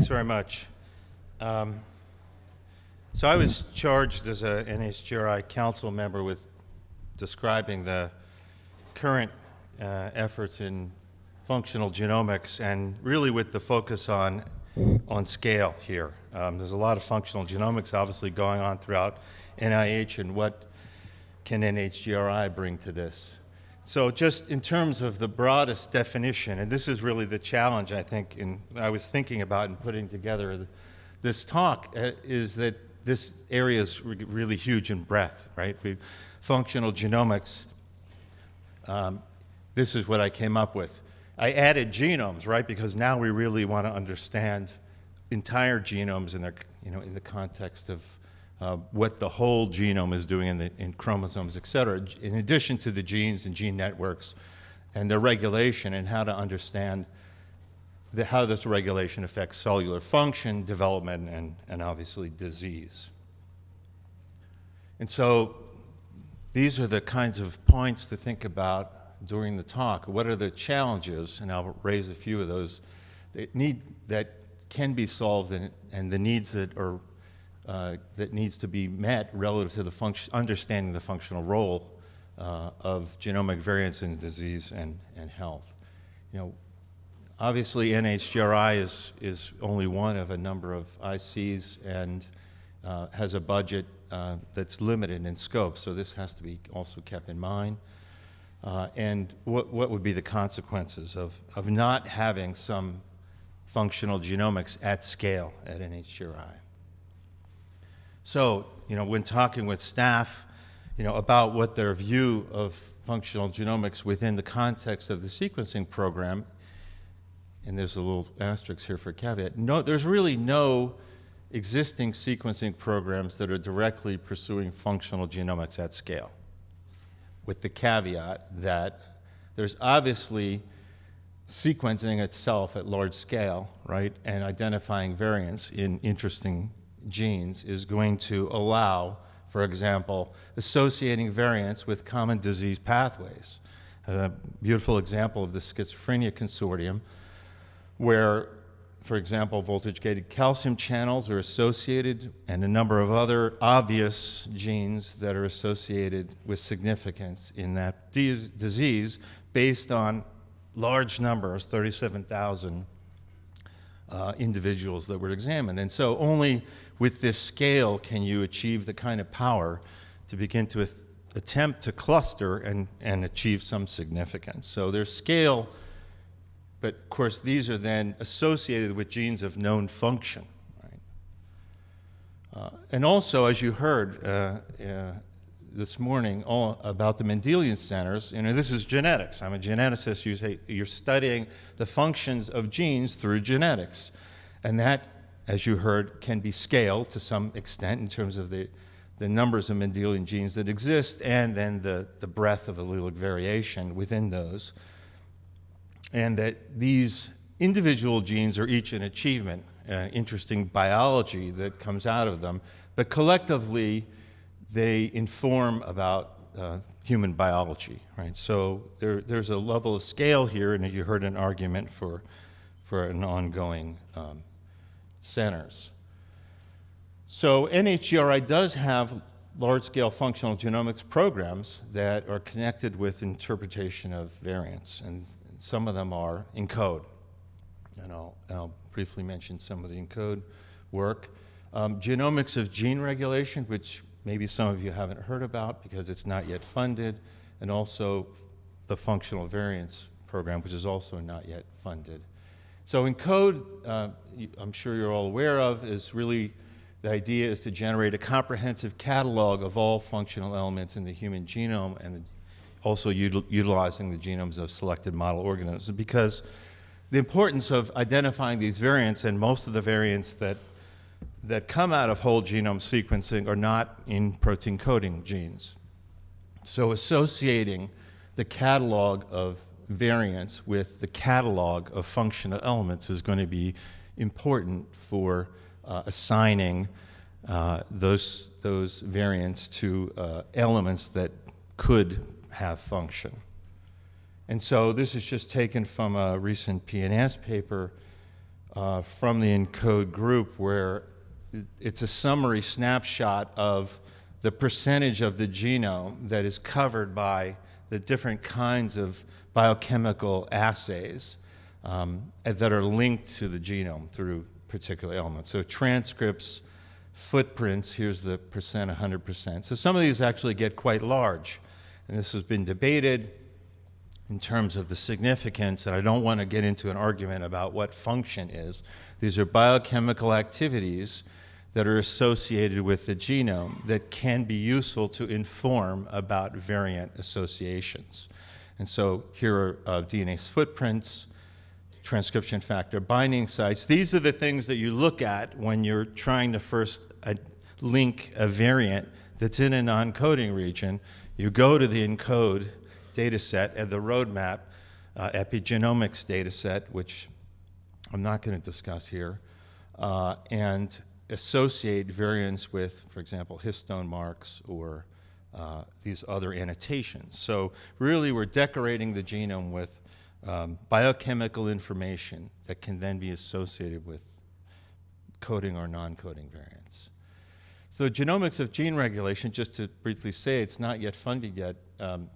Thanks very much. Um, so I was charged as a NHGRI council member with describing the current uh, efforts in functional genomics and really with the focus on, on scale here. Um, there's a lot of functional genomics obviously going on throughout NIH and what can NHGRI bring to this. So just in terms of the broadest definition, and this is really the challenge I think in, I was thinking about in putting together this talk, uh, is that this area is re really huge in breadth, right? With functional genomics, um, this is what I came up with. I added genomes, right, because now we really want to understand entire genomes in, their, you know, in the context of uh, what the whole genome is doing in, the, in chromosomes, et cetera, in addition to the genes and gene networks and their regulation and how to understand the, how this regulation affects cellular function, development, and, and obviously disease. And so these are the kinds of points to think about during the talk. What are the challenges? And I'll raise a few of those that, need, that can be solved and, and the needs that are uh, that needs to be met relative to the function, understanding the functional role uh, of genomic variants in disease and, and health. You know, obviously NHGRI is, is only one of a number of ICs and uh, has a budget uh, that's limited in scope, so this has to be also kept in mind. Uh, and what, what would be the consequences of, of not having some functional genomics at scale at NHGRI? So, you know, when talking with staff, you know, about what their view of functional genomics within the context of the sequencing program, and there's a little asterisk here for caveat, no, there's really no existing sequencing programs that are directly pursuing functional genomics at scale, with the caveat that there's obviously sequencing itself at large scale, right, and identifying variants in interesting genes is going to allow, for example, associating variants with common disease pathways. A beautiful example of the Schizophrenia Consortium, where, for example, voltage-gated calcium channels are associated and a number of other obvious genes that are associated with significance in that disease based on large numbers, 37,000 uh, individuals that were examined. And so only with this scale can you achieve the kind of power to begin to attempt to cluster and, and achieve some significance. So there's scale, but of course these are then associated with genes of known function. Right? Uh, and also, as you heard uh, uh this morning all about the Mendelian centers, you know, this is genetics. I'm a geneticist. You say you're studying the functions of genes through genetics. And that, as you heard, can be scaled to some extent in terms of the, the numbers of Mendelian genes that exist and then the, the breadth of allelic variation within those. And that these individual genes are each an achievement, an interesting biology that comes out of them, but collectively, they inform about uh, human biology, right? So there, there's a level of scale here, and you heard an argument for, for an ongoing um, centers. So NHGRI does have large-scale functional genomics programs that are connected with interpretation of variants, and some of them are ENCODE. And I'll, and I'll briefly mention some of the ENCODE work. Um, genomics of gene regulation, which maybe some of you haven't heard about because it's not yet funded, and also the functional variants program, which is also not yet funded. So ENCODE, uh, I'm sure you're all aware of, is really the idea is to generate a comprehensive catalog of all functional elements in the human genome and also util utilizing the genomes of selected model organisms because the importance of identifying these variants and most of the variants that that come out of whole genome sequencing are not in protein coding genes. So associating the catalog of variants with the catalog of functional elements is going to be important for uh, assigning uh, those, those variants to uh, elements that could have function. And so this is just taken from a recent PNAS paper uh, from the ENCODE group where it's a summary snapshot of the percentage of the genome that is covered by the different kinds of biochemical assays um, that are linked to the genome through particular elements. So transcripts, footprints, here's the percent, 100%. So some of these actually get quite large. And this has been debated in terms of the significance, and I don't want to get into an argument about what function is. These are biochemical activities that are associated with the genome that can be useful to inform about variant associations. And so here are uh, DNA's footprints, transcription factor binding sites. These are the things that you look at when you're trying to first uh, link a variant that's in a non-coding region. You go to the ENCODE data set and the roadmap uh, epigenomics data set, which I'm not going to discuss here, uh, and associate variants with, for example, histone marks or uh, these other annotations. So really we're decorating the genome with um, biochemical information that can then be associated with coding or non-coding variants. So genomics of gene regulation, just to briefly say, it's not yet funded yet. Um,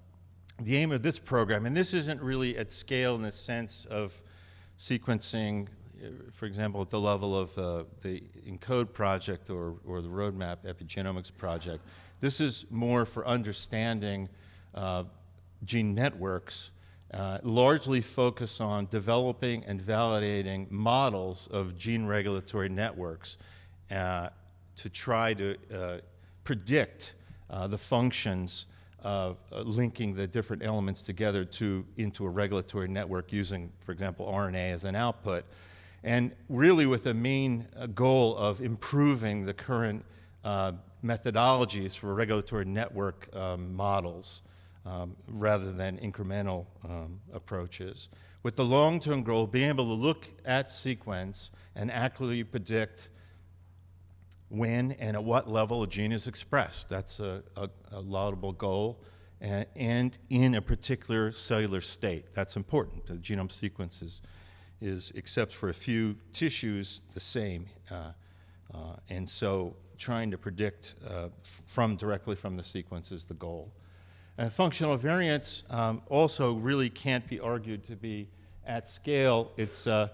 the aim of this program, and this isn't really at scale in the sense of sequencing, for example, at the level of uh, the ENCODE project or, or the Roadmap Epigenomics project. This is more for understanding uh, gene networks, uh, largely focus on developing and validating models of gene regulatory networks uh, to try to uh, predict the functions of uh, linking the different elements together to, into a regulatory network using, for example, RNA as an output. And really with the main uh, goal of improving the current uh, methodologies for regulatory network um, models um, rather than incremental um, approaches. With the long-term goal, being able to look at sequence and accurately predict when and at what level a gene is expressed. That's a, a, a laudable goal. And, and, in a particular cellular state. That's important. The genome sequence is, is except for a few tissues, the same. Uh, uh, and so trying to predict uh, from directly from the sequence is the goal. And functional variants um, also really can't be argued to be at scale. It's uh,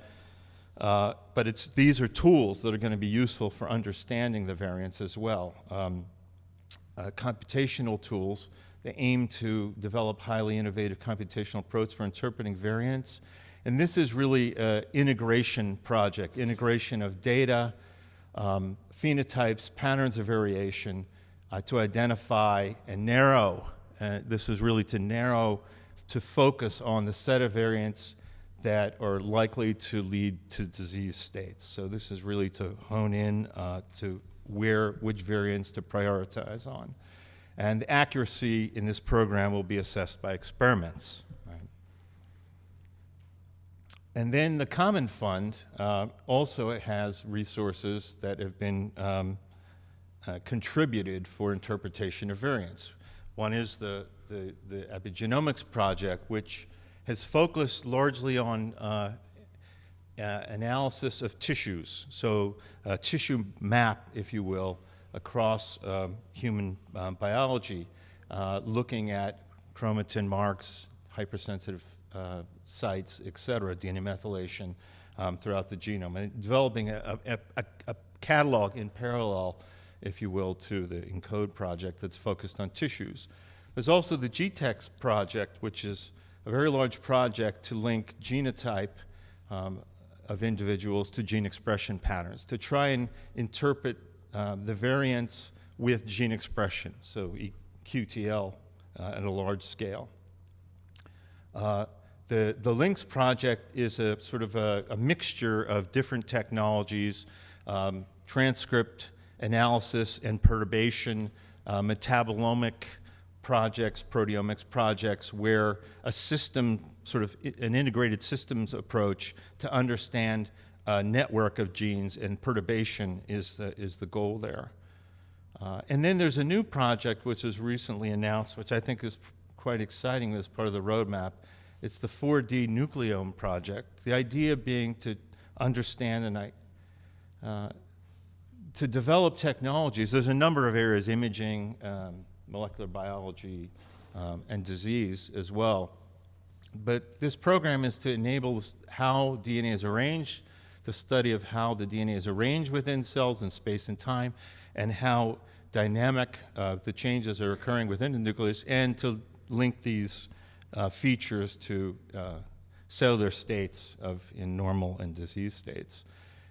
uh, but it's, these are tools that are going to be useful for understanding the variants as well. Um, computational tools, they aim to develop highly innovative computational approach for interpreting variants. And this is really an integration project, integration of data, um, phenotypes, patterns of variation uh, to identify and narrow. Uh, this is really to narrow, to focus on the set of variants that are likely to lead to disease states. So this is really to hone in uh, to where, which variants to prioritize on. And the accuracy in this program will be assessed by experiments. And then the Common Fund uh, also has resources that have been um, uh, contributed for interpretation of variants. One is the, the, the Epigenomics Project, which has focused largely on uh, uh, analysis of tissues, so a tissue map, if you will, across um, human um, biology, uh, looking at chromatin marks, hypersensitive uh, sites, et cetera, DNA methylation um, throughout the genome, and developing a, a, a, a catalog in parallel, if you will, to the ENCODE project that's focused on tissues. There's also the GTEx project, which is a very large project to link genotype um, of individuals to gene expression patterns, to try and interpret um, the variants with gene expression, so QTL uh, at a large scale. Uh, the, the LINCS project is a sort of a, a mixture of different technologies, um, transcript analysis and perturbation, uh, metabolomic projects, proteomics projects, where a system, sort of an integrated systems approach to understand a network of genes and perturbation is the, is the goal there. Uh, and then there's a new project which was recently announced, which I think is quite exciting as part of the roadmap. It's the 4D nucleome project. The idea being to understand and uh, to develop technologies, there's a number of areas, imaging, um, molecular biology, um, and disease as well. But this program is to enable how DNA is arranged, the study of how the DNA is arranged within cells in space and time, and how dynamic uh, the changes are occurring within the nucleus, and to link these uh, features to uh, cellular states of in normal and disease states.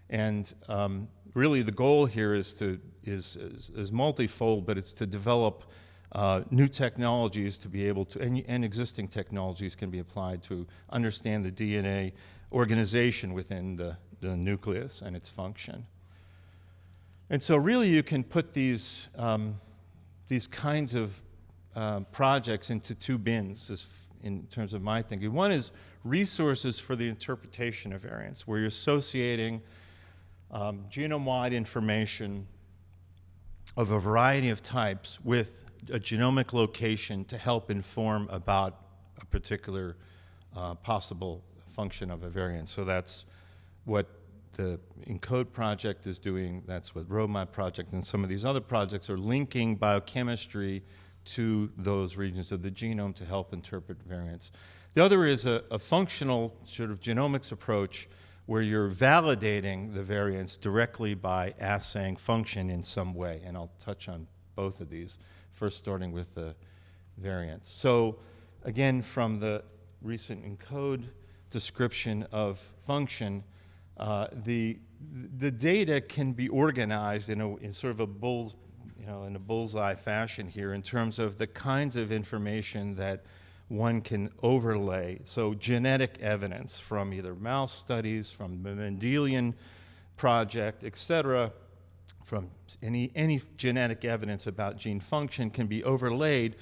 And um, really the goal here is to is, is, is multifold, but it's to develop uh, new technologies to be able to, and, and, existing technologies can be applied to understand the DNA organization within the, the nucleus and its function. And so really you can put these, um, these kinds of uh, projects into two bins in terms of my thinking. One is resources for the interpretation of variants, where you're associating um, genome-wide information of a variety of types with a genomic location to help inform about a particular uh, possible function of a variant. So that's what the ENCODE project is doing, that's what ROADMAP project and some of these other projects are linking biochemistry to those regions of the genome to help interpret variants. The other is a, a functional sort of genomics approach where you're validating the variants directly by assaying function in some way, and I'll touch on both of these, first starting with the variants. So again, from the recent ENCODE description of function, uh, the, the data can be organized in, a, in sort of a bull's, you know, in a bullseye fashion here in terms of the kinds of information that one can overlay. So genetic evidence from either mouse studies, from the Mendelian project, et cetera, from any, any genetic evidence about gene function can be overlaid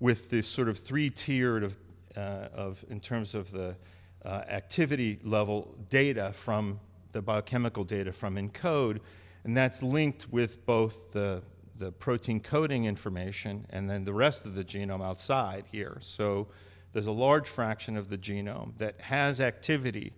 with this sort of three-tiered of, uh, of, in terms of the uh, activity level data from the biochemical data from ENCODE, and that's linked with both the the protein coding information and then the rest of the genome outside here. So there's a large fraction of the genome that has activity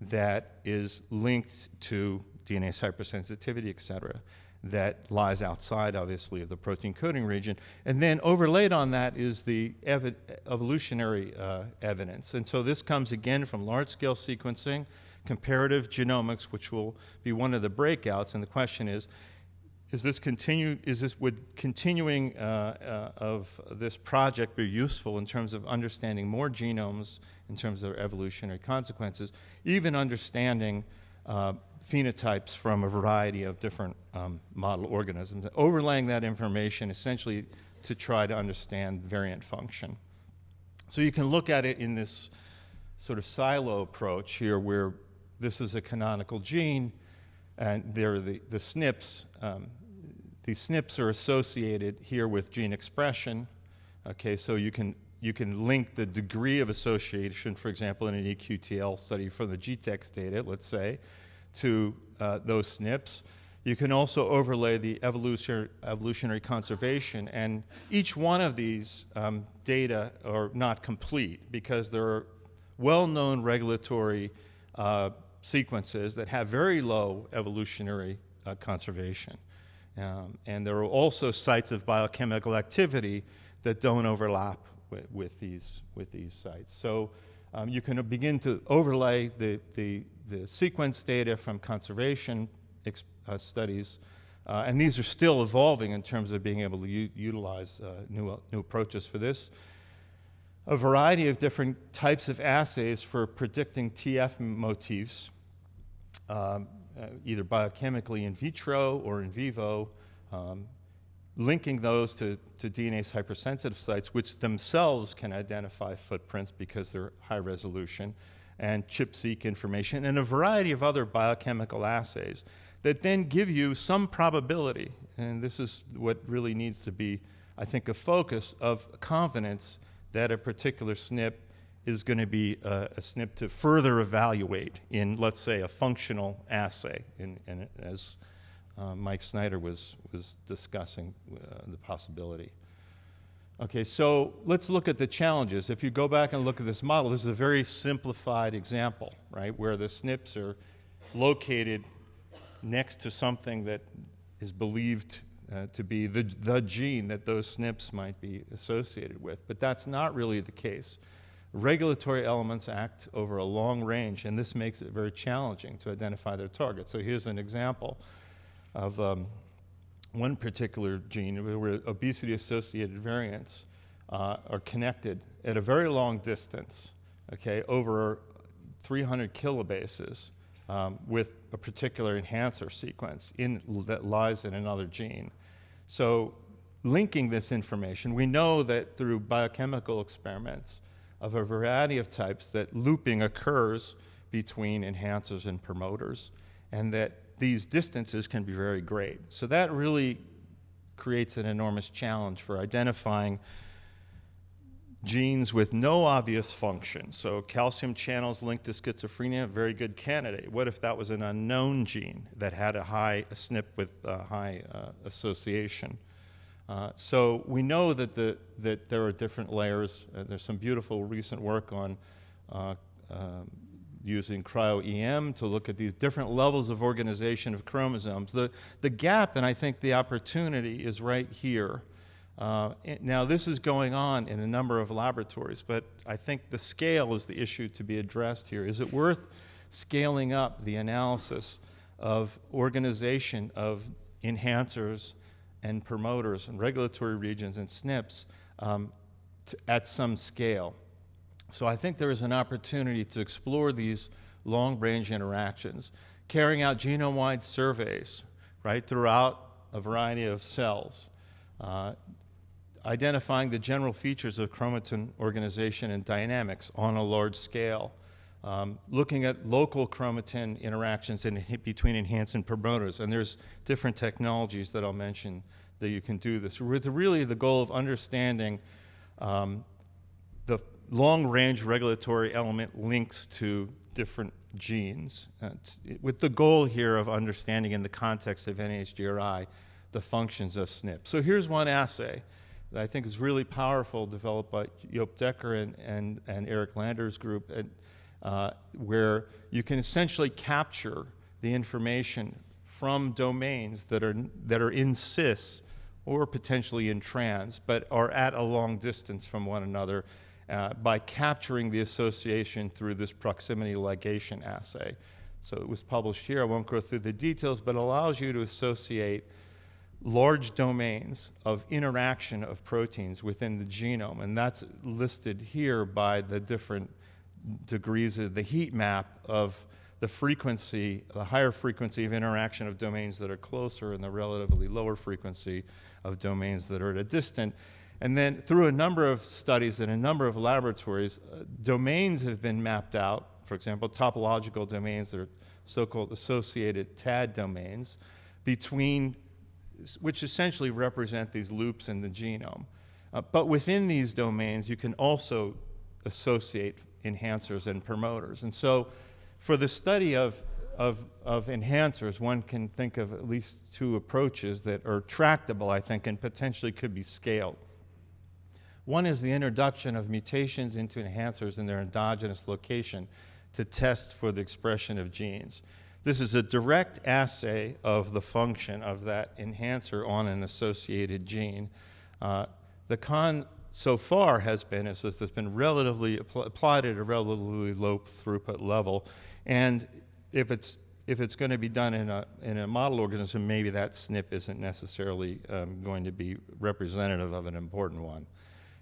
that is linked to DNase hypersensitivity, et cetera, that lies outside, obviously, of the protein coding region. And then overlaid on that is the ev evolutionary uh, evidence. And so this comes again from large-scale sequencing, comparative genomics, which will be one of the breakouts. And the question is, is this continue, is this, would continuing uh, uh, of this project be useful in terms of understanding more genomes in terms of their evolutionary consequences, even understanding uh, phenotypes from a variety of different um, model organisms, overlaying that information essentially to try to understand variant function. So you can look at it in this sort of silo approach here where this is a canonical gene, and there are the, the SNPs um, these SNPs are associated here with gene expression. Okay, so you can, you can link the degree of association, for example, in an EQTL study from the GTEx data, let's say, to uh, those SNPs. You can also overlay the evolutionary, evolutionary conservation, and each one of these um, data are not complete because there are well-known regulatory uh, sequences that have very low evolutionary uh, conservation. Um, and there are also sites of biochemical activity that don't overlap with, with these, with these sites. So um, you can begin to overlay the, the, the sequence data from conservation uh, studies, uh, and these are still evolving in terms of being able to utilize uh, new, new approaches for this. A variety of different types of assays for predicting TF motifs. Um, either biochemically in vitro or in vivo, um, linking those to, to DNase hypersensitive sites, which themselves can identify footprints because they're high resolution, and ChIP-seq information, and a variety of other biochemical assays that then give you some probability, and this is what really needs to be, I think, a focus of confidence that a particular SNP is going to be a, a, SNP to further evaluate in, let's say, a functional assay, in, in as uh, Mike Snyder was, was discussing uh, the possibility. Okay, so let's look at the challenges. If you go back and look at this model, this is a very simplified example, right, where the SNPs are located next to something that is believed uh, to be the, the gene that those SNPs might be associated with. But that's not really the case. Regulatory elements act over a long range, and this makes it very challenging to identify their target. So here's an example of um, one particular gene where obesity associated variants uh, are connected at a very long distance, okay, over 300 kilobases um, with a particular enhancer sequence in, that lies in another gene. So linking this information, we know that through biochemical experiments of a variety of types that looping occurs between enhancers and promoters, and that these distances can be very great. So that really creates an enormous challenge for identifying genes with no obvious function. So calcium channels linked to schizophrenia, very good candidate. What if that was an unknown gene that had a high a SNP with a high uh, association? Uh, so we know that, the, that there are different layers. Uh, there's some beautiful recent work on uh, um, using cryo-EM to look at these different levels of organization of chromosomes. The, the gap, and I think the opportunity, is right here. Uh, now, this is going on in a number of laboratories, but I think the scale is the issue to be addressed here. Is it worth scaling up the analysis of organization of enhancers and promoters and regulatory regions and SNPs um, to, at some scale? So I think there is an opportunity to explore these long-range interactions, carrying out genome-wide surveys, right, throughout a variety of cells, uh, identifying the general features of chromatin organization and dynamics on a large scale, um, looking at local chromatin interactions in, between and promoters. And there's different technologies that I'll mention that you can do this with really the goal of understanding um, the long-range regulatory element links to different genes, uh, with the goal here of understanding in the context of NHGRI the functions of SNP. So here's one assay that I think is really powerful, developed by Joop Dekker and, and, and Eric Lander's group, and, uh, where you can essentially capture the information from domains that are, that are in cis or potentially in trans, but are at a long distance from one another uh, by capturing the association through this proximity ligation assay. So it was published here. I won't go through the details, but allows you to associate large domains of interaction of proteins within the genome, and that's listed here by the different degrees of the heat map of the frequency, the higher frequency of interaction of domains that are closer and the relatively lower frequency of domains that are at a distant. And then through a number of studies in a number of laboratories, uh, domains have been mapped out, for example, topological domains that are so-called associated TAD domains, between which essentially represent these loops in the genome. Uh, but within these domains, you can also associate enhancers and promoters. And so for the study of, of, of enhancers, one can think of at least two approaches that are tractable, I think, and potentially could be scaled. One is the introduction of mutations into enhancers in their endogenous location to test for the expression of genes. This is a direct assay of the function of that enhancer on an associated gene. Uh, the con so far has been is that it's been relatively applied at a relatively low throughput level, and if it's if it's going to be done in a in a model organism, maybe that SNP isn't necessarily um, going to be representative of an important one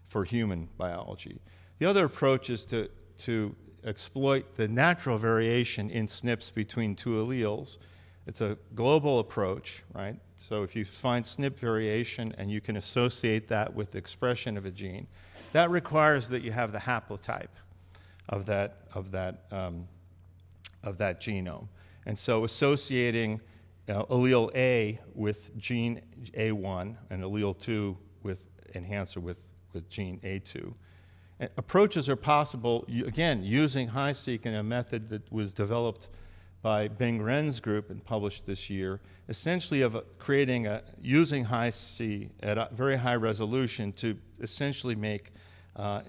for human biology. The other approach is to to exploit the natural variation in SNPs between two alleles. It's a global approach, right? So if you find SNP variation and you can associate that with the expression of a gene, that requires that you have the haplotype of that, of that, um, of that genome. And so associating uh, allele A with gene A1 and allele 2 with enhancer with, with gene A2 approaches are possible, again, using HiSeq in a method that was developed by Bing Ren's group and published this year, essentially of creating a, using c at a very high resolution to essentially make uh,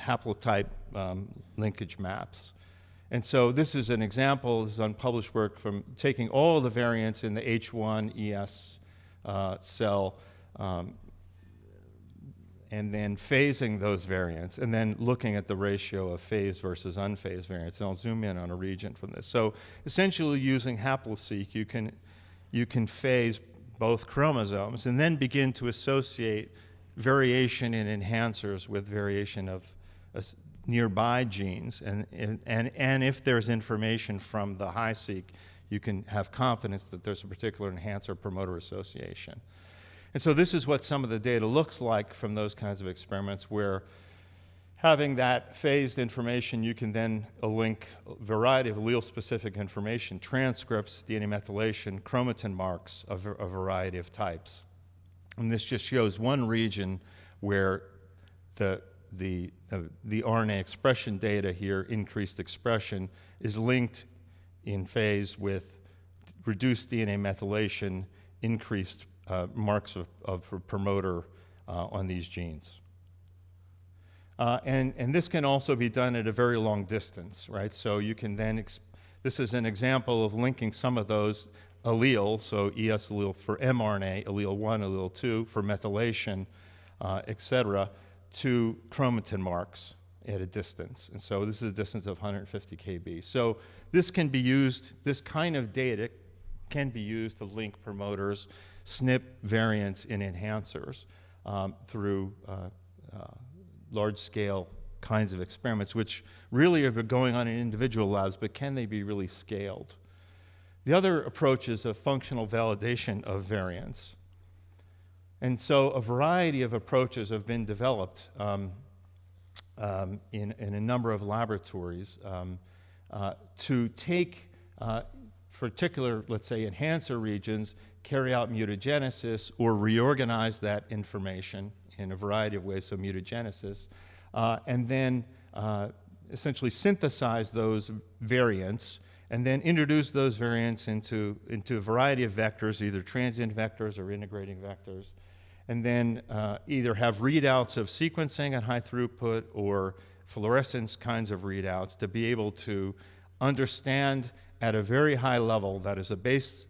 haplotype um, linkage maps. And so this is an example, this is unpublished work from taking all the variants in the H1ES uh, cell um, and then phasing those variants, and then looking at the ratio of phased versus unphased variants. And I'll zoom in on a region from this. So essentially using haploseq, you can, you can phase both chromosomes and then begin to associate variation in enhancers with variation of uh, nearby genes. And, and, and, and if there's information from the HiSeq, you can have confidence that there's a particular enhancer promoter association. And so this is what some of the data looks like from those kinds of experiments where having that phased information, you can then link a variety of allele-specific information, transcripts, DNA methylation, chromatin marks of a variety of types. And this just shows one region where the, the, uh, the RNA expression data here, increased expression, is linked in phase with reduced DNA methylation, increased uh, marks of, of promoter uh, on these genes. Uh, and, and this can also be done at a very long distance, right? So you can then, this is an example of linking some of those alleles, so ES allele for mRNA, allele 1, allele 2 for methylation, uh, et cetera, to chromatin marks at a distance. And so this is a distance of 150 kb. So this can be used, this kind of data can be used to link promoters, SNP variants in enhancers um, through uh, uh, large-scale kinds of experiments, which really are going on in individual labs, but can they be really scaled? The other approach is a functional validation of variants. And so a variety of approaches have been developed um, um, in, in, a number of laboratories um, uh, to take uh, particular, let's say, enhancer regions, carry out mutagenesis or reorganize that information in a variety of ways, so mutagenesis, uh, and then uh, essentially synthesize those variants and then introduce those variants into, into a variety of vectors, either transient vectors or integrating vectors, and then uh, either have readouts of sequencing at high throughput or fluorescence kinds of readouts to be able to understand at a very high level, that is a base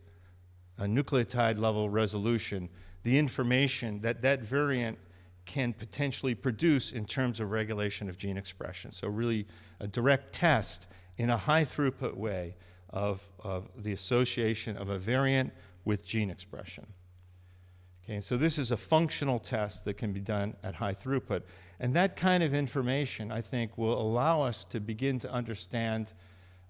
a nucleotide level resolution, the information that that variant can potentially produce in terms of regulation of gene expression. So really a direct test in a high throughput way of, of the association of a variant with gene expression. Okay, so this is a functional test that can be done at high throughput. And that kind of information, I think, will allow us to begin to understand,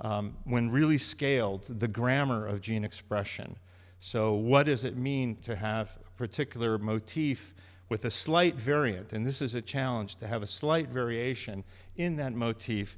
um, when really scaled, the grammar of gene expression. So what does it mean to have a particular motif with a slight variant, and this is a challenge, to have a slight variation in that motif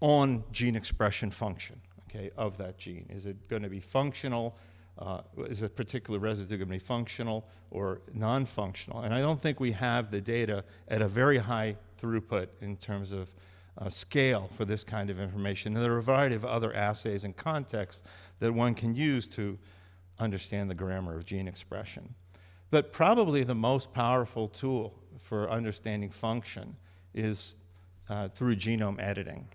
on gene expression function, okay, of that gene. Is it going to be functional? Uh, is a particular residue going to be functional or non-functional? And I don't think we have the data at a very high throughput in terms of uh, scale for this kind of information. And there are a variety of other assays and contexts that one can use to understand the grammar of gene expression. But probably the most powerful tool for understanding function is uh, through genome editing.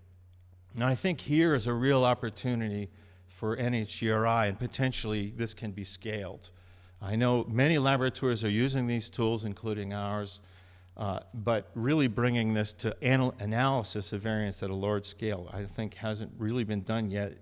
Now, I think here is a real opportunity for NHGRI, and potentially this can be scaled. I know many laboratories are using these tools, including ours, uh, but really bringing this to anal analysis of variants at a large scale, I think hasn't really been done yet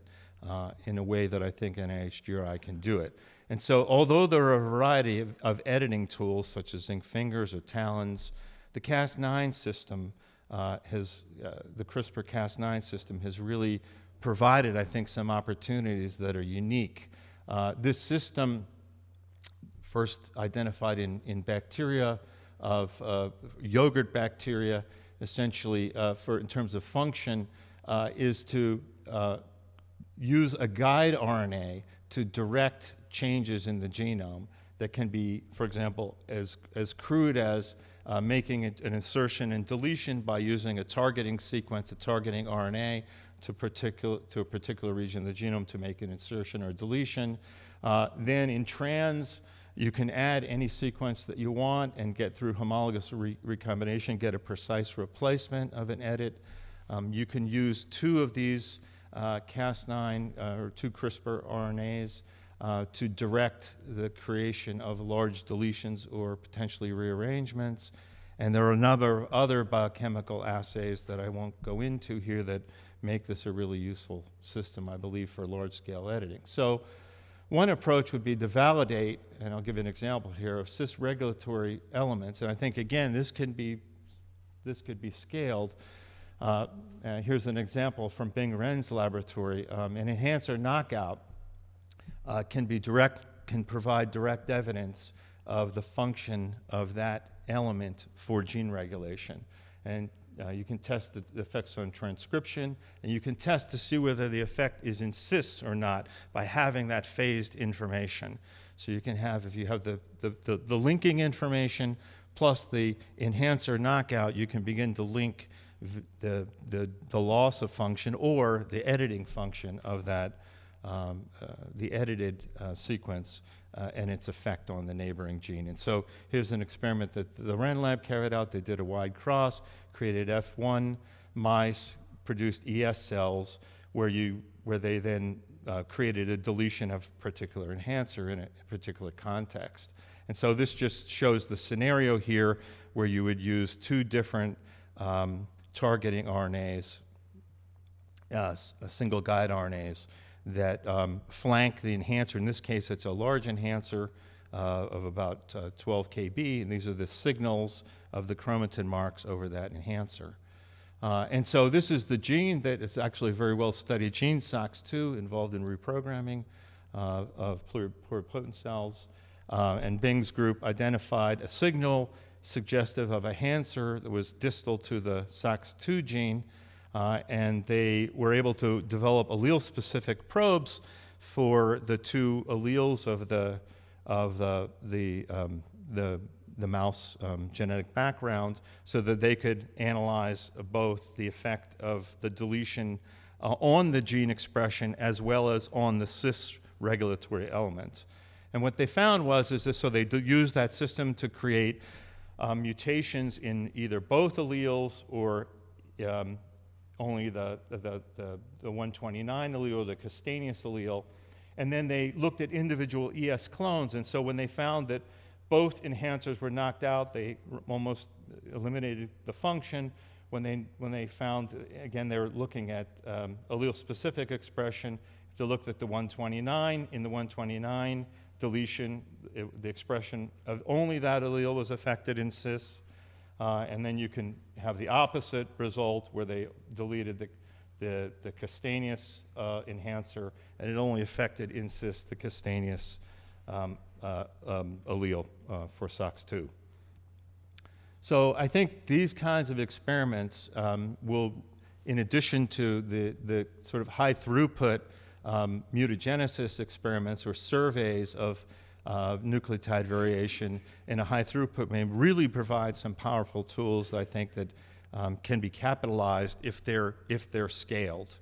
uh, in a way that I think NHGRI can do it. And so although there are a variety of, of editing tools such as zinc fingers or talons, the Cas9 system uh, has, uh, the CRISPR-Cas9 system has really provided, I think, some opportunities that are unique. Uh, this system, first identified in, in bacteria of uh, yogurt bacteria, essentially uh, for in terms of function, uh, is to use a guide RNA to direct changes in the genome that can be, for example, as, as crude as uh, making an insertion and deletion by using a targeting sequence, a targeting RNA to, particular, to a particular region of the genome to make an insertion or deletion. Uh, then in trans, you can add any sequence that you want and get through homologous re recombination, get a precise replacement of an edit. Um, you can use two of these uh, Cas9 uh, or two CRISPR RNAs uh, to direct the creation of large deletions or potentially rearrangements. And there are a number of other biochemical assays that I won't go into here that make this a really useful system, I believe, for large-scale editing. So one approach would be to validate, and I'll give an example here, of cis regulatory elements. And I think, again, this can be, this could be scaled. Uh, uh, here's an example from Bing Ren's laboratory. Um, an enhancer knockout uh, can be direct, can provide direct evidence of the function of that element for gene regulation. And uh, you can test the, effects on transcription, and you can test to see whether the effect is in cis or not by having that phased information. So you can have, if you have the, the, the, the linking information plus the enhancer knockout, you can begin to link the, the, the loss of function or the editing function of that, um, uh, the edited uh, sequence uh, and its effect on the neighboring gene. And so here's an experiment that the Ren lab carried out. They did a wide cross, created F1 mice, produced ES cells, where, you, where they then uh, created a deletion of particular enhancer in a particular context. And so this just shows the scenario here where you would use two different um, targeting RNAs, uh, single guide RNAs, that um, flank the enhancer. In this case, it's a large enhancer uh, of about uh, 12 kb, and these are the signals of the chromatin marks over that enhancer. Uh, and so this is the gene that is actually a very well studied gene, SOX2, involved in reprogramming uh, of pluripotent cells. Uh, and Bing's group identified a signal suggestive of a enhancer that was distal to the SOX2 gene, uh, and they were able to develop allele-specific probes for the two alleles of the of the the um, the, the mouse um, genetic background, so that they could analyze both the effect of the deletion uh, on the gene expression as well as on the cis regulatory element. And what they found was is this, so they used that system to create uh, mutations in either both alleles or um, only the, the, the, the 129 allele the Castaneous allele. And then they looked at individual ES clones. And so when they found that both enhancers were knocked out, they almost eliminated the function. When they, when they found, again, they were looking at um, allele specific expression. If they looked at the 129, in the 129 deletion, it, the expression of only that allele was affected in cis. Uh, and then you can have the opposite result where they deleted the, the, the Castaneous uh, enhancer, and it only affected in cis the Castaneous um, uh, um, allele uh, for SOX2. So I think these kinds of experiments um, will, in addition to the, the sort of high throughput um, mutagenesis experiments or surveys of uh, nucleotide variation in a high throughput may really provide some powerful tools I think that um, can be capitalized if they're, if they're scaled.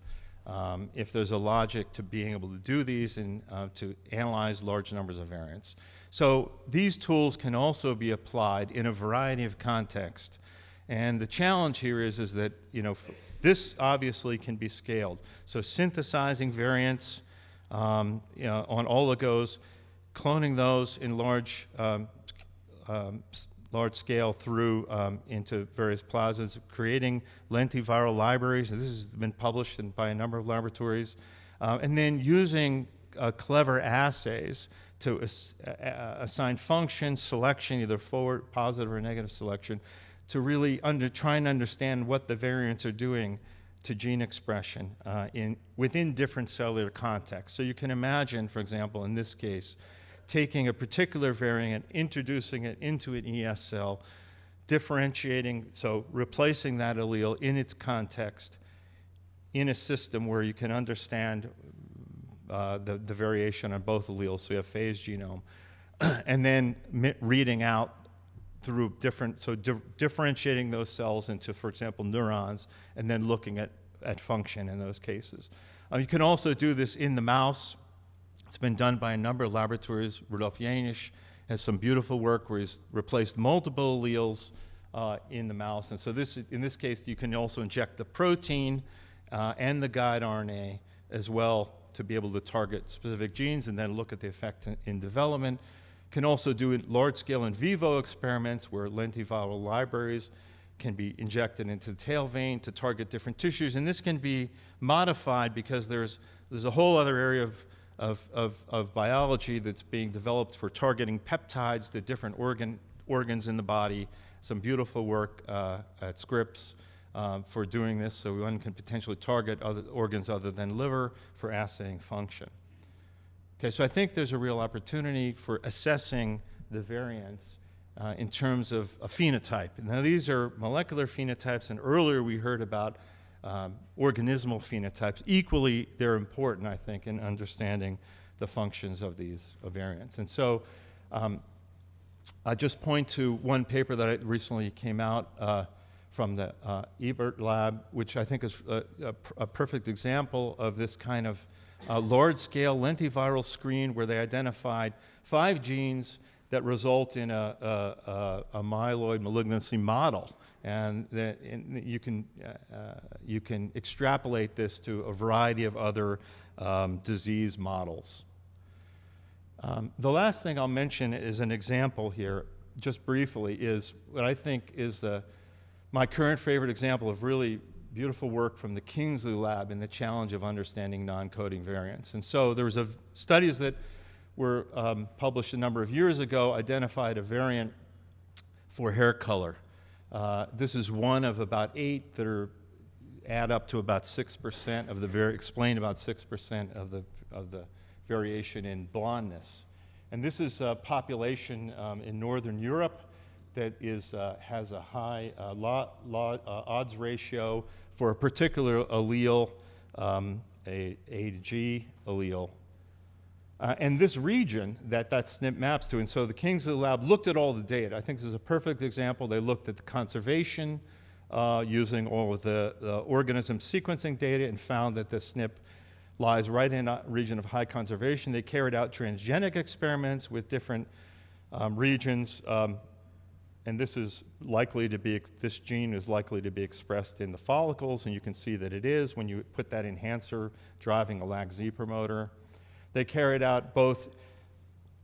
Um, if there's a logic to being able to do these and uh, to analyze large numbers of variants. So these tools can also be applied in a variety of contexts. And the challenge here is, is that, you know, this obviously can be scaled. So synthesizing variants um, you know, on oligos cloning those in large, um, um, large scale through um, into various plasmids, creating lentiviral libraries. This has been published in, by a number of laboratories. Uh, and then using uh, clever assays to ass assign function, selection, either forward, positive, or negative selection, to really under, try and understand what the variants are doing to gene expression uh, in, within different cellular contexts. So you can imagine, for example, in this case, taking a particular variant, introducing it into an ES cell, differentiating, so replacing that allele in its context in a system where you can understand uh, the, the variation on both alleles, so you have phased genome, and then reading out through different, so di differentiating those cells into, for example, neurons, and then looking at, at function in those cases. Uh, you can also do this in the mouse it's been done by a number of laboratories. Rudolf Jaenisch has some beautiful work where he's replaced multiple alleles uh, in the mouse. And so this, in this case, you can also inject the protein uh, and the guide RNA as well to be able to target specific genes and then look at the effect in, in development. Can also do large-scale in vivo experiments where lentiviral libraries can be injected into the tail vein to target different tissues. And this can be modified because there's, there's a whole other area of, of, of, of biology that's being developed for targeting peptides to different organ, organs in the body. Some beautiful work uh, at Scripps um, for doing this, so one can potentially target other organs other than liver for assaying function. Okay, so I think there's a real opportunity for assessing the variants uh, in terms of a phenotype. Now, these are molecular phenotypes, and earlier we heard about um, organismal phenotypes. Equally, they're important, I think, in understanding the functions of these uh, variants. And so um, I just point to one paper that recently came out uh, from the uh, Ebert lab, which I think is a, a, a perfect example of this kind of uh, large-scale lentiviral screen where they identified five genes that result in a, a, a myeloid malignancy model. And, that, you, can, uh, uh, you can extrapolate this to a variety of other um, disease models. Um, the last thing I'll mention is an example here, just briefly, is what I think is uh, my current favorite example of really beautiful work from the Kingsley Lab in the challenge of understanding non-coding variants. And so there was a, studies that were um, published a number of years ago identified a variant for hair color. Uh, this is one of about eight that are add up to about 6% of the, very, explain about 6% of the, of the variation in blondness. And this is a population um, in Northern Europe that is, uh, has a high uh, uh, odds ratio for a particular allele, um, a, a G allele. Uh, and this region that that SNP maps to, and so the Kingsley Lab looked at all the data. I think this is a perfect example. They looked at the conservation uh, using all of the, organism sequencing data and found that the SNP lies right in a region of high conservation. They carried out transgenic experiments with different um, regions um, and this is likely to be, this gene is likely to be expressed in the follicles, and you can see that it is when you put that enhancer driving a LAG-Z promoter. They carried out both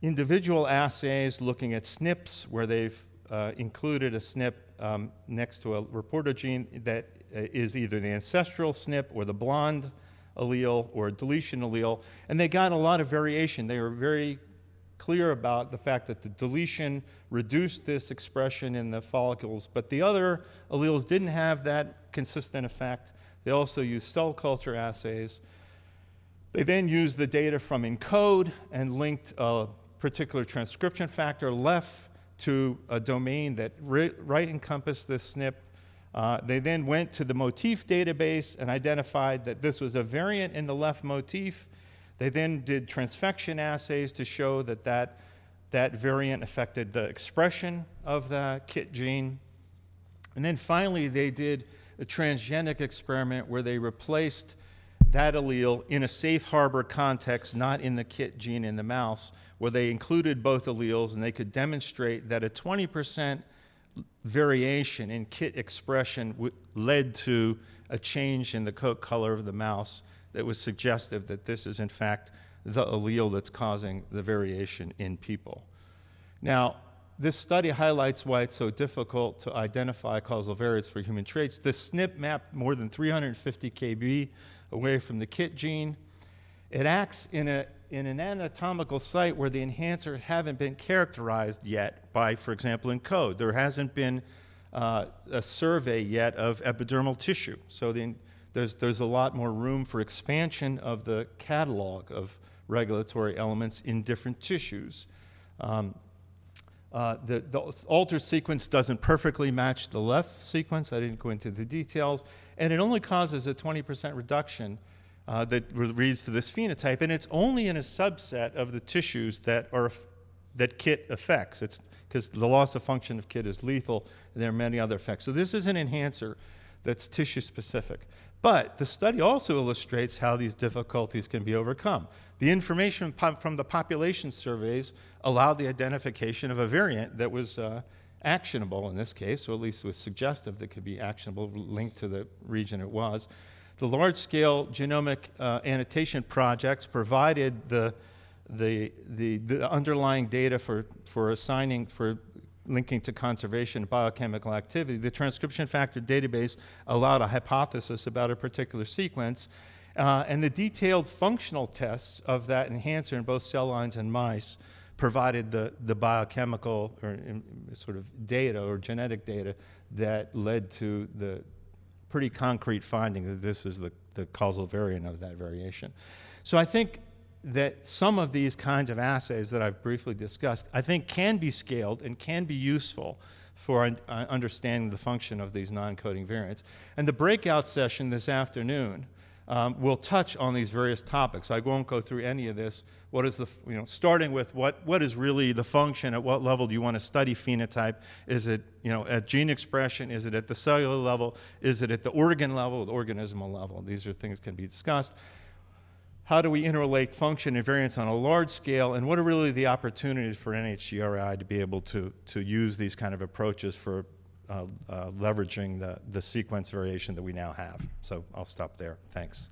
individual assays looking at SNPs, where they've uh, included a SNP um, next to a reporter gene that uh, either the ancestral SNP or the blonde allele or deletion allele, and they got a lot of variation. They were very clear about the fact that the deletion reduced this expression in the follicles, but the other alleles didn't have that consistent effect. They also used cell culture assays. They then used the data from ENCODE and linked a particular transcription factor left to a domain that right encompassed this SNP. Uh, they then went to the motif database and identified that this was a variant in the left motif they then did transfection assays to show that that, that variant affected the expression of the KIT gene. And then finally, they did a transgenic experiment where they replaced that allele in a safe harbor context, not in the KIT gene in the mouse, where they included both alleles and they could demonstrate that a 20% variation in KIT expression led to a change in the coat color of the mouse that was suggestive that this is in fact the allele that's causing the variation in people. Now, this study highlights why it's so difficult to identify causal variants for human traits. This SNP mapped more than 350 kb away from the KIT gene. It acts in, a, in an anatomical site where the enhancers haven't been characterized yet by, for example, in code. There hasn't been uh, a survey yet of epidermal tissue. So the, there's, there's a lot more room for expansion of the catalog of regulatory elements in different tissues. Um, uh, the, the altered sequence doesn't perfectly match the left sequence. I didn't go into the details. And it only causes a 20% reduction uh, that leads to this phenotype. And it's only in a subset of the tissues that, are, that KIT affects. It's because the loss of function of KIT is lethal, and there are many other effects. So this is an enhancer that's tissue specific. But the study also illustrates how these difficulties can be overcome. The information from the population surveys allowed the identification of a variant that was uh, actionable in this case, or at least was suggestive that could be actionable linked to the region it was. The large-scale genomic uh, annotation projects provided the, the, the, the underlying data for, for assigning, for linking to conservation and biochemical activity. The transcription factor database allowed a hypothesis about a particular sequence, uh, and the detailed functional tests of that enhancer in both cell lines and mice provided the, the biochemical or um, sort of data or genetic data that led to the pretty concrete finding that this is the, the causal variant of that variation. So I think that some of these kinds of assays that I've briefly discussed, I think can be scaled and can be useful for un uh, understanding the function of these non-coding variants. And the breakout session this afternoon um, will touch on these various topics. I won't go through any of this. What is the, you know, starting with what, what is really the function, at what level do you want to study phenotype? Is it, you know, at gene expression? Is it at the cellular level? Is it at the organ level, the organismal level? These are things can be discussed. How do we interrelate function and variance on a large scale? And what are really the opportunities for NHGRI to be able to, to use these kind of approaches for uh, uh, leveraging the, the sequence variation that we now have. So I'll stop there. Thanks.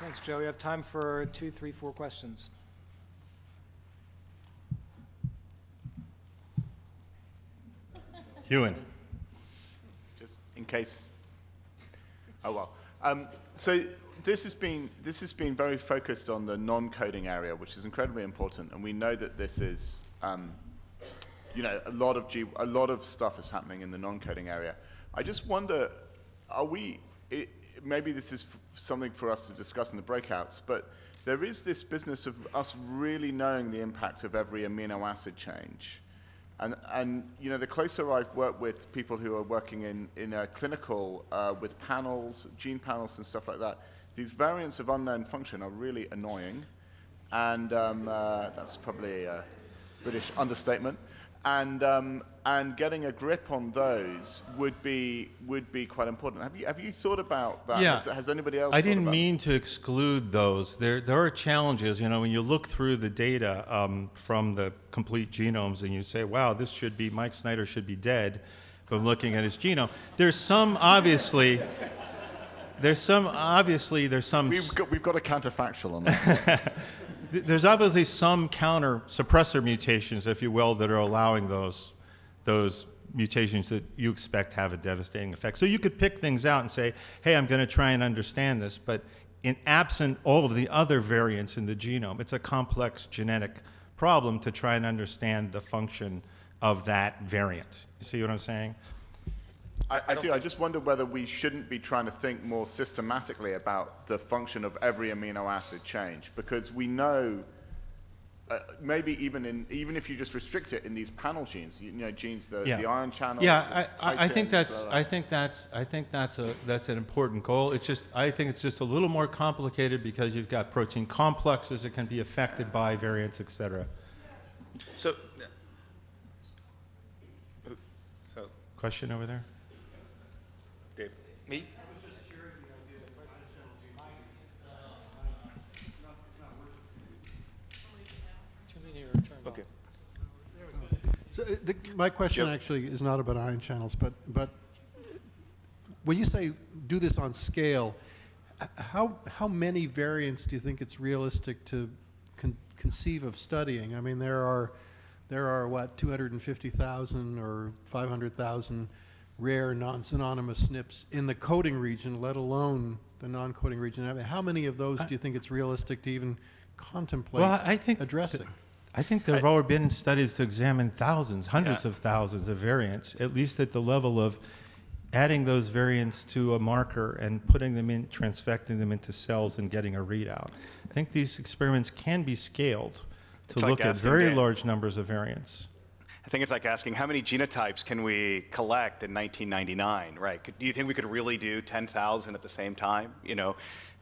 Thanks, Joe. We have time for two, three, four questions. Ewan. Just in case. Oh well. Um, so this has been this has been very focused on the non-coding area, which is incredibly important, and we know that this is, um, you know, a lot of G, a lot of stuff is happening in the non-coding area. I just wonder, are we? It, maybe this is something for us to discuss in the breakouts, but there is this business of us really knowing the impact of every amino acid change. And, and, you know, the closer I've worked with people who are working in, in a clinical uh, with panels, gene panels and stuff like that, these variants of unknown function are really annoying. And um, uh, that's probably a British understatement. And, um, and getting a grip on those would be, would be quite important. Have you, have you thought about that? Yeah. Has, has anybody else I didn't mean to exclude those. There, there are challenges. You know, when you look through the data um, from the complete genomes and you say, wow, this should be, Mike Snyder should be dead from looking at his genome, there's some obviously there's some, obviously, there's some. We've got, we've got a counterfactual on that. there's obviously some counter suppressor mutations, if you will, that are allowing those, those mutations that you expect have a devastating effect. So you could pick things out and say, hey, I'm going to try and understand this, but in absent all of the other variants in the genome, it's a complex genetic problem to try and understand the function of that variant. You see what I'm saying? I, I do. I just wonder whether we shouldn't be trying to think more systematically about the function of every amino acid change, because we know. Uh, maybe even in even if you just restrict it in these panel genes, you, you know, genes the, yeah. the ion channels. Yeah, I, I, I think that's I think that's I think that's a that's an important goal. It's just I think it's just a little more complicated because you've got protein complexes that can be affected by variants, et cetera. So, so question over there. Dave. Me? Okay. So uh, the, my question Yep. actually is not about ion channels, but but when you say do this on scale, how how many variants do you think it's realistic to con- conceive of studying? I mean, there are there are what 250,000 or 500,000 rare non-synonymous SNPs in the coding region, let alone the non-coding region. I mean, how many of those do you think it's realistic to even contemplate Well, I think addressing? I think there have already been studies to examine thousands, hundreds Yeah. of thousands of variants, at least at the level of adding those variants to a marker and putting them in, transfecting them into cells and getting a readout. I think these experiments can be scaled to It's like look at very Dan- large numbers of variants. I think it's like asking how many genotypes can we collect in 1999, right? Could, do you think we could really do 10,000 at the same time? You know,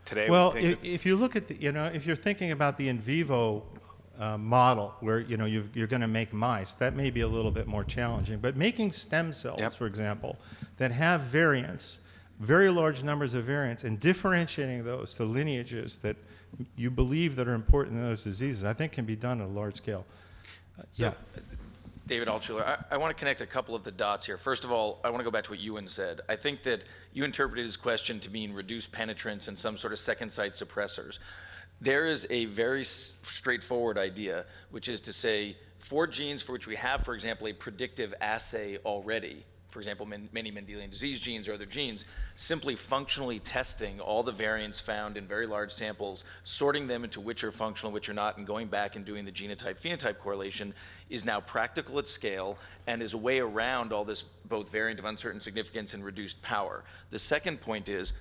today. Well, we think if, if you look at the, you know, if you're thinking about the in vivo uh, model where, you know, you you're going to make mice, that may be a little bit more challenging. But making stem cells, Yep. for example, that have variants, very large numbers of variants, and differentiating those to lineages that you believe that are important in those diseases, I think can be done at a large scale. Uh, yeah. David Altshuler. I, I want to connect a couple of the dots here. First of all, I want to go back to what Ewan said. I think that you interpreted his question to mean reduced penetrance and some sort of second site suppressors. There is a very straightforward idea, which is to say, for genes for which we have, for example, a predictive assay already, for example, many Mendelian disease genes or other genes, simply functionally testing all the variants found in very large samples, sorting them into which are functional, which are not, and going back and doing the genotype phenotype correlation is now practical at scale and is a way around all this both variant of uncertain significance and reduced power. The second point is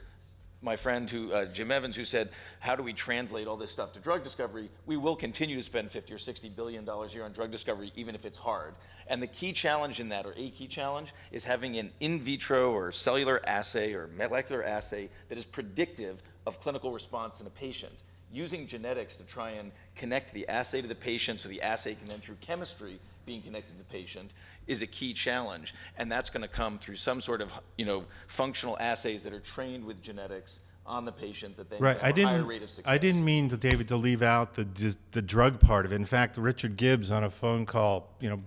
my friend who, uh, Jim Evans, who said, how do we translate all this stuff to drug discovery? We will continue to spend 50 or 60 billion dollars a year on drug discovery, even if it's hard. And the key challenge in that, or a key challenge, is having an in vitro or cellular assay or molecular assay that is predictive of clinical response in a patient. Using genetics to try and connect the assay to the patient so the assay can then, through chemistry, being connected to the patient is a key challenge. And that's going to come through some sort of, you know, functional assays that are trained with genetics on the patient that then Right. have I a didn't. rate of success. I didn't mean to, David, to leave out the the drug part of it. In fact, Richard Gibbs on a phone call, you know,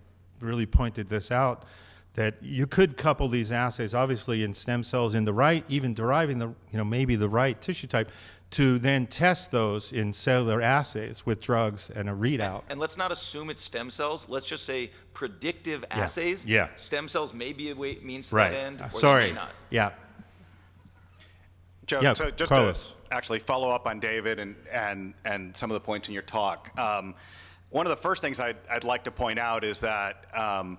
really pointed this out that you could couple these assays, obviously in stem cells, in the right, even deriving the, you know, maybe the right tissue type, to then test those in cellular assays with drugs and a readout. And let's not assume it's stem cells. Let's just say predictive assays. Yeah. Stem cells may be a way, means to Right. that end, or Sorry. they may not. Yeah. Joe, Yeah, so just Carlos. to actually follow up on David and, and, and some of the points in your talk, um, one of the first things I'd, I'd like to point out is that um,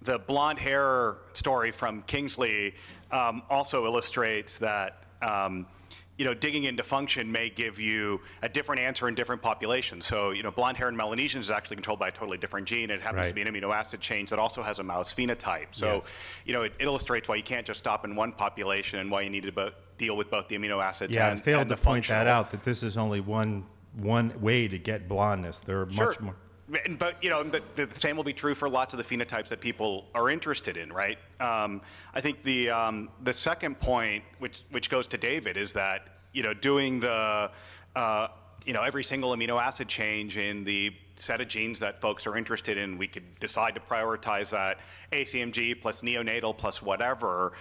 the blonde hair story from Kingsley um, also illustrates that um, you know, digging into function may give you a different answer in different populations. So, you know, blonde hair in Melanesians is actually controlled by a totally different gene. It happens to be an amino acid change that also has a mouse phenotype. So, Yes. you know, it illustrates why you can't just stop in one population and why you need to deal with both the amino acids Yeah, and, I failed and to point that out, that this is only one, one way to get blondness. There are Sure. much more. But you know, but the same will be true for lots of the phenotypes that people are interested in, right? Um, I think the um, the second point, which which goes to David, is that you know doing the uh, you know every single amino acid change in the set of genes that folks are interested in, we could decide to prioritize that ACMG plus neonatal plus whatever.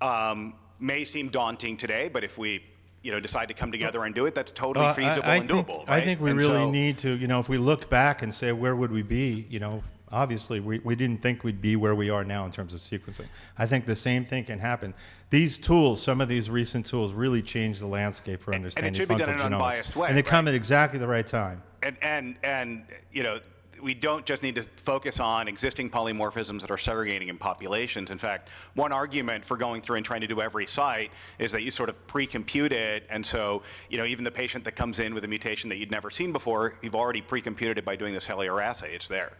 Um, may seem daunting today, but if we you know decide to come together and do it, that's totally uh, Well, I- feasible I and think- doable. I think we And really so- need to, you know, if we look back and say, where would we be, you know, obviously, we, we didn't think we'd be where we are now in terms of sequencing. I think the same thing can happen. These tools, some of these recent tools really change the landscape for and it understanding should be done functional in an genomics. unbiased way, And they come at exactly the right time. and and and you know we don't just need to focus on existing polymorphisms that are segregating in populations. In fact, one argument for going through and trying to do every site is that you sort of pre-compute it, and so you know even the patient that comes in with a mutation that you'd never seen before, you've already pre-computed it by doing the cellular assay. It's there.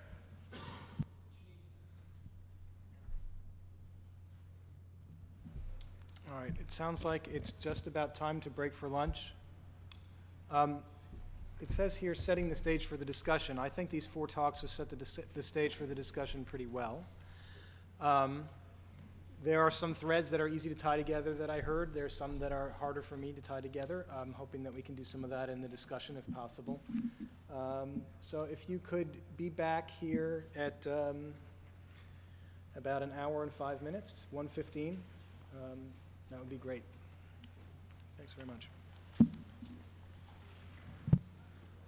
All right, it sounds like it's just about time to break for lunch. Um, It says here, setting the stage for the discussion. I think these four talks have set the, the stage for the discussion pretty well. Um, There are some threads that are easy to tie together that I heard. There are some that are harder for me to tie together. I'm hoping that we can do some of that in the discussion if possible. Um, So if you could be back here at um, about an hour and five minutes, 1:15, um, that would be great. Thanks very much.